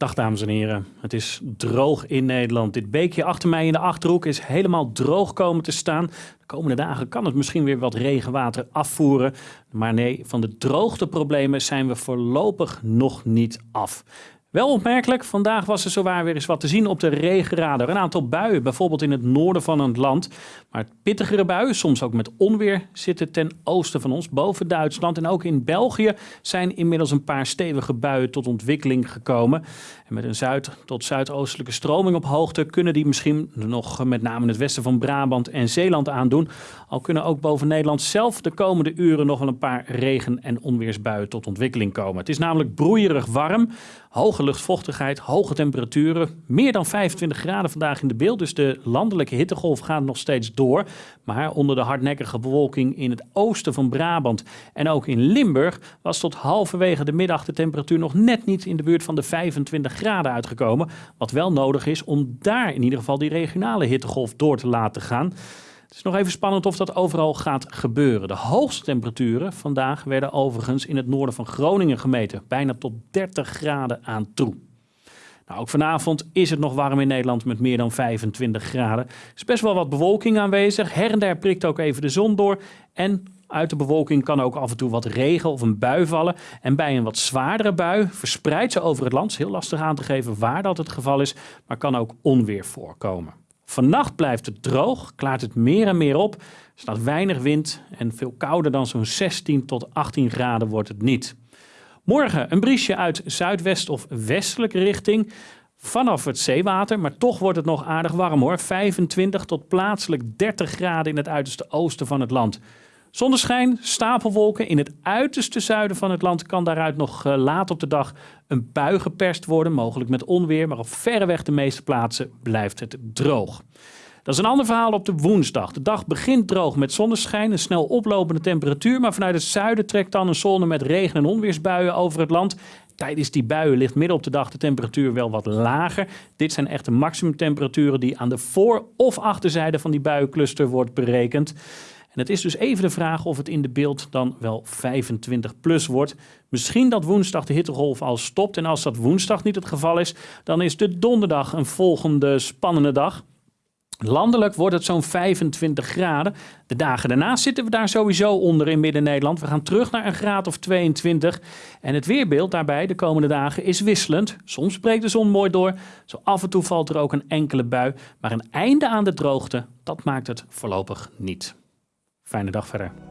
Dag dames en heren, het is droog in Nederland. Dit beekje achter mij in de Achterhoek is helemaal droog komen te staan. De komende dagen kan het misschien weer wat regenwater afvoeren. Maar nee, van de droogteproblemen zijn we voorlopig nog niet af. Wel opmerkelijk, vandaag was er zowaar weer eens wat te zien op de regenradar. Een aantal buien, bijvoorbeeld in het noorden van het land. Maar pittigere buien, soms ook met onweer, zitten ten oosten van ons, boven Duitsland. En ook in België zijn inmiddels een paar stevige buien tot ontwikkeling gekomen. En met een zuid- tot zuidoostelijke stroming op hoogte kunnen die misschien nog met name in het westen van Brabant en Zeeland aandoen. Al kunnen ook boven Nederland zelf de komende uren nog wel een paar regen- en onweersbuien tot ontwikkeling komen. Het is namelijk broeierig warm, hoge luchtvochtigheid, hoge temperaturen. Meer dan 25 graden vandaag in de beeld, dus de landelijke hittegolf gaat nog steeds door. Maar onder de hardnekkige bewolking in het oosten van Brabant en ook in Limburg was tot halverwege de middag de temperatuur nog net niet in de buurt van de 25 graden uitgekomen. Wat wel nodig is om daar in ieder geval die regionale hittegolf door te laten gaan. Het is nog even spannend of dat overal gaat gebeuren. De hoogste temperaturen vandaag werden overigens in het noorden van Groningen gemeten. Bijna tot 30 graden aan toe. Nou, ook vanavond is het nog warm in Nederland met meer dan 25 graden. Er is best wel wat bewolking aanwezig. Her en der prikt ook even de zon door. En uit de bewolking kan ook af en toe wat regen of een bui vallen. En bij een wat zwaardere bui verspreidt ze over het land. Het is heel lastig aan te geven waar dat het geval is, maar kan ook onweer voorkomen. Vannacht blijft het droog, klaart het meer en meer op. Staat weinig wind en veel kouder dan zo'n 16 tot 18 graden wordt het niet. Morgen een briesje uit zuidwest of westelijke richting vanaf het zeewater, maar toch wordt het nog aardig warm hoor. 25 tot plaatselijk 30 graden in het uiterste oosten van het land. Zonneschijn, stapelwolken in het uiterste zuiden van het land kan daaruit nog uh, laat op de dag een bui geperst worden, mogelijk met onweer, maar op verreweg de meeste plaatsen blijft het droog. Dat is een ander verhaal op de woensdag. De dag begint droog met zonneschijn, een snel oplopende temperatuur, maar vanuit het zuiden trekt dan een zone met regen- en onweersbuien over het land. Tijdens die buien ligt midden op de dag de temperatuur wel wat lager. Dit zijn echte maximumtemperaturen die aan de voor- of achterzijde van die buiencluster wordt berekend. En het is dus even de vraag of het in de beeld dan wel 25 plus wordt. Misschien dat woensdag de hittegolf al stopt. En als dat woensdag niet het geval is, dan is de donderdag een volgende spannende dag. Landelijk wordt het zo'n 25 graden. De dagen daarna zitten we daar sowieso onder in Midden-Nederland. We gaan terug naar een graad of 22. En het weerbeeld daarbij de komende dagen is wisselend. Soms breekt de zon mooi door. Zo af en toe valt er ook een enkele bui. Maar een einde aan de droogte, dat maakt het voorlopig niet. Fijne dag verder.